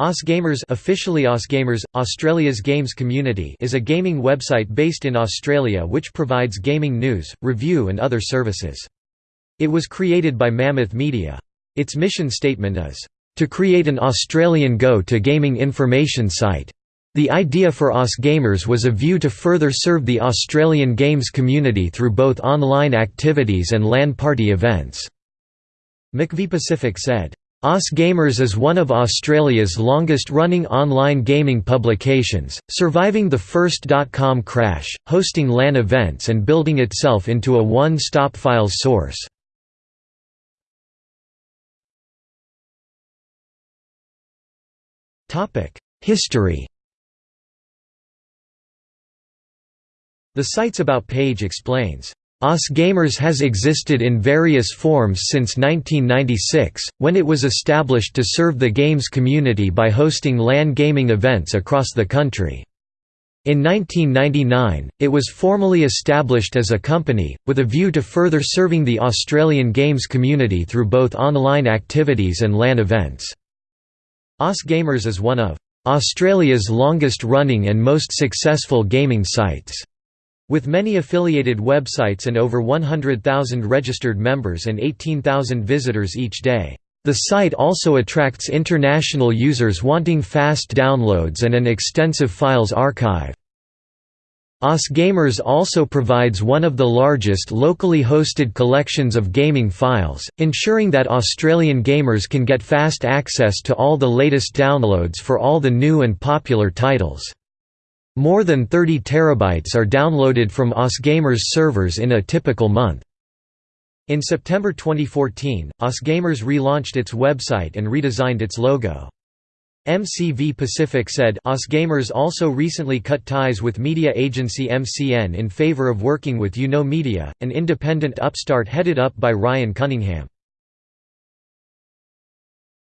AusGamers officially AusGamers, Australia's games community is a gaming website based in Australia which provides gaming news, review and other services. It was created by Mammoth Media. Its mission statement is, "...to create an Australian go-to gaming information site." The idea for AusGamers was a view to further serve the Australian games community through both online activities and LAN party events. MCV Pacific said, AusGamers is one of Australia's longest-running online gaming publications, surviving the first dot-com crash, hosting LAN events and building itself into a one-stop files source. History The site's About page explains, AusGamers has existed in various forms since 1996, when it was established to serve the games community by hosting LAN gaming events across the country. In 1999, it was formally established as a company, with a view to further serving the Australian games community through both online activities and LAN events. AusGamers is one of Australia's longest-running and most successful gaming sites. With many affiliated websites and over 100,000 registered members and 18,000 visitors each day. The site also attracts international users wanting fast downloads and an extensive files archive. AusGamers also provides one of the largest locally hosted collections of gaming files, ensuring that Australian gamers can get fast access to all the latest downloads for all the new and popular titles. More than 30 terabytes are downloaded from AusGamers servers in a typical month. In September 2014, AusGamers relaunched its website and redesigned its logo. MCV Pacific said AusGamers also recently cut ties with media agency MCN in favor of working with YouKnow Media, an independent upstart headed up by Ryan Cunningham.